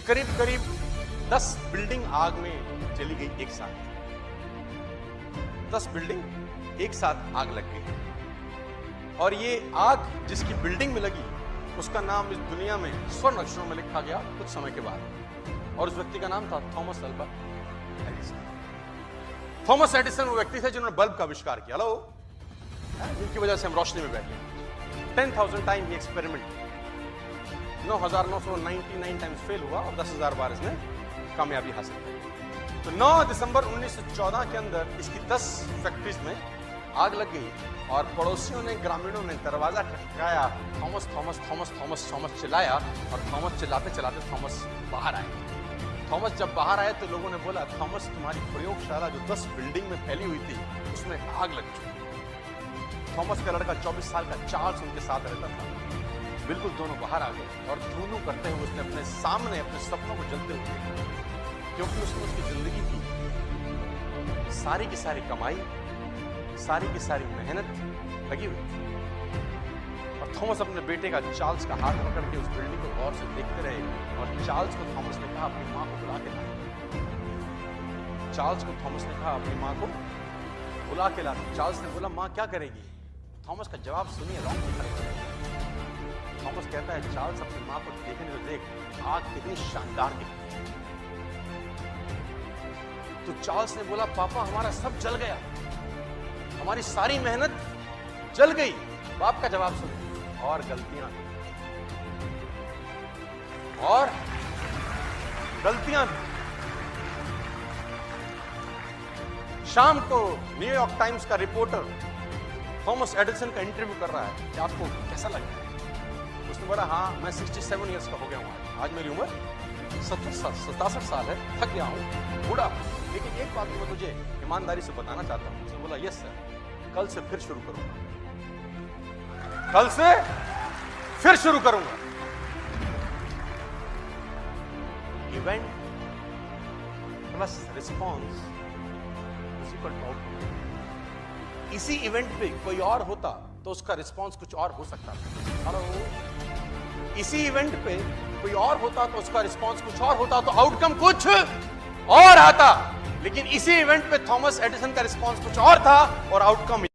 करीब करीब 10 बिल्डिंग आग में चली गई एक साथ। 10 बिल्डिंग एक साथ आग लग गई। और ये आग जिसकी बिल्डिंग में लगी, उसका नाम इस दुनिया में स्वर्ण अक्षरों में लिखा गया कुछ समय के बाद। और उस व्यक्ति का नाम था Thomas Alva Edison. Thomas Edison वो व्यक्ति थे जिन्होंने बल्ब का आविष्कार किया। हेलो। जिनकी वजह से हम रोशनी में बैठे टेन थाउज़ेंड टाइम ये एक्सपेरिमेंट। नौ हज़ार नौ सौ नाइनटी नाइन टाइम्स फेल हुआ और दस हज़ार बार इसने कामयाबी हासिल की। तो 9 दिसंबर 1914 के अंदर इसकी 10 फैक्ट्रीज में आग लग गई और पड़ोसियों ने, ग्रामीणों ने दरवाज़ा खटकाया Thomas Thomas Thomas Thomas Thomas चिल्लाया और थॉमस चिल्लाते चिल्लाते थॉमस बाहर आए। थॉमस जब बाहर आए तो लोगों ने बोला, थॉमस, तुम्हारी प्रयोगशाला जो 10 बिल्डिंग में फैली हुई थी, उसमें आग लग चुकी थॉमस का लड़का 24 साल का चार्ल्स उनके साथ रहता था। बिल्कुल दोनों बाहर आ गए और धूनू करते हुए उसने अपने सामने, अपने सपनों को जलते हुए क्योंकि उसने उसकी ज़िंदगी की। सारी की सारी कमाई, सारी की सारी मेहनत लगी हुई थी। और थॉमस अपने बेटे का चार्ल्स का हाथ पकड़ के उस बिल्डिंग को गौर से देखते रहे और चार्ल्स को थॉमस ने कहा, अपनी माँ को बुला के ला चार्ल्स को थॉमस ने कहा, अपनी माँ को बुला के ला चार्ल्स ने बोला, माँ, क्या करेगी? थॉमस का जवाब सुनिए रॉन्ग कहता है चार्ल्स अपनी माँ को देखने को देख आग कितनी शानदार दिखती तो चार्ल्स ने बोला, पापा, हमारा सब जल गया। हमारी सारी मेहनत जल गई। बाप का जवाब सुन, और गलतियाँ और गलतियाँ शाम को न्यूयॉर्क टाइम्स का रिपोर्टर थॉमस एडिसन का इंटरव्यू कर रहा है। कि आपको कैसा लग रहा है? उसने बोला हाँ मैं 67 इयर्स का हो गया हूँ। आज मेरी उम्र सत्तर सतासठ साल है, थक गया हूँ, बूढ़ा लेकिन एक बात मैं तुझे ईमानदारी से बताना चाहता हूँ उसने बोला, यस, सर, कल से फिर शुरू करूँगा। कल से फिर शुरू करूँगा। इवेंट प्लस रिस्पॉन्स इसी इवेंट पे कोई और होता तो उसका रिस्पॉन्स कुछ और हो सकता था। हेलो इसी इवेंट पे कोई और होता तो उसका रिस्पॉन्स कुछ और होता तो आउटकम कुछ और आता। लेकिन इसी इवेंट पे थॉमस एडिसन का रिस्पॉन्स कुछ और था और आउटकम